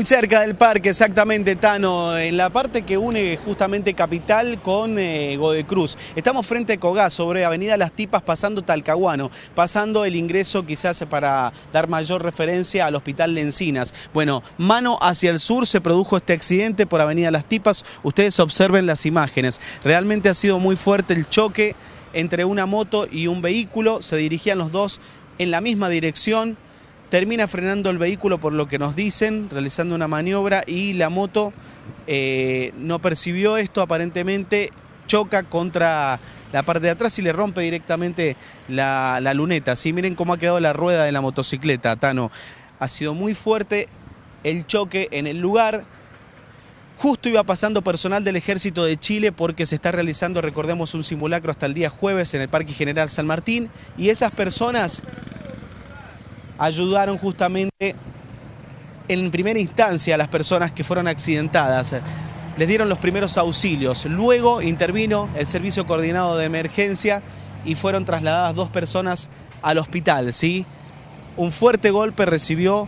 Muy cerca del parque, exactamente, Tano, en la parte que une justamente Capital con eh, Godecruz. Estamos frente a Cogá, sobre Avenida Las Tipas, pasando Talcahuano, pasando el ingreso quizás para dar mayor referencia al Hospital Lencinas. Bueno, mano hacia el sur se produjo este accidente por Avenida Las Tipas. Ustedes observen las imágenes. Realmente ha sido muy fuerte el choque entre una moto y un vehículo. Se dirigían los dos en la misma dirección termina frenando el vehículo por lo que nos dicen, realizando una maniobra y la moto eh, no percibió esto aparentemente, choca contra la parte de atrás y le rompe directamente la, luneta. ¿sí? Miren cómo ha quedado la rueda de la motocicleta, Tano. Ha sido muy fuerte el choque en el lugar. Justo iba pasando personal del Ejército de Chile porque se está realizando, recordemos, un simulacro hasta el día jueves en el Parque General San Martín y esas personas ayudaron justamente en primera instancia a las personas que fueron accidentadas. Les dieron los primeros auxilios. Luego intervino el Servicio Coordinado de Emergencia y fueron trasladadas dos personas al hospital. ¿sí? Un fuerte golpe recibió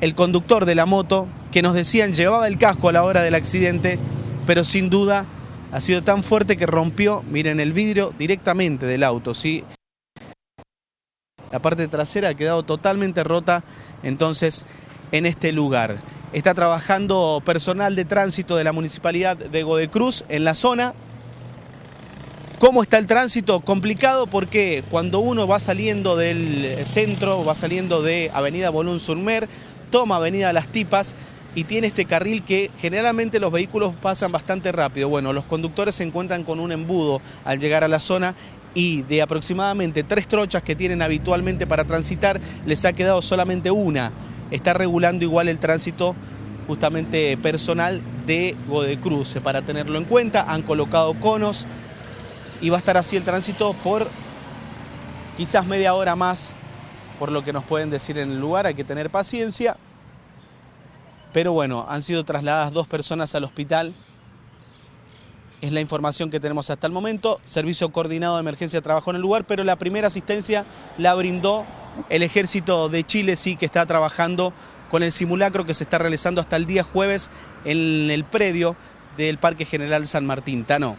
el conductor de la moto, que nos decían llevaba el casco a la hora del accidente, pero sin duda ha sido tan fuerte que rompió, miren, el vidrio directamente del auto. ¿sí? La parte trasera ha quedado totalmente rota entonces en este lugar. Está trabajando personal de tránsito de la Municipalidad de Godecruz en la zona. ¿Cómo está el tránsito? Complicado porque cuando uno va saliendo del centro, va saliendo de Avenida Bolón Surmer, toma Avenida Las Tipas y tiene este carril que generalmente los vehículos pasan bastante rápido. Bueno, los conductores se encuentran con un embudo al llegar a la zona y de aproximadamente tres trochas que tienen habitualmente para transitar, les ha quedado solamente una. Está regulando igual el tránsito justamente personal de Godecruz. Para tenerlo en cuenta, han colocado conos y va a estar así el tránsito por quizás media hora más, por lo que nos pueden decir en el lugar, hay que tener paciencia. Pero bueno, han sido trasladadas dos personas al hospital es la información que tenemos hasta el momento. Servicio coordinado de emergencia trabajó en el lugar, pero la primera asistencia la brindó el Ejército de Chile, sí, que está trabajando con el simulacro que se está realizando hasta el día jueves en el predio del Parque General San Martín. Tano.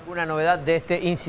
¿Alguna novedad de este incidente?